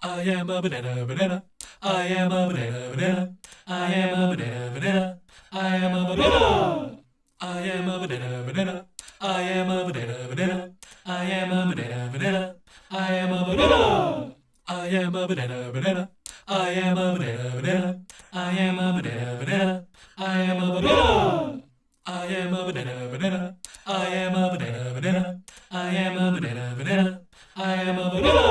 I am a banana, banana. I am a banana, banana. I am a banana, banana. I am a banana. I am a banana, banana. I am a banana, banana. I am a banana, banana. I am a banana. I am a banana, banana. I am a banana, banana. I am a banana, banana. I am a banana. I am a banana, banana. I am a banana, banana. I am a banana, banana. I am a banana.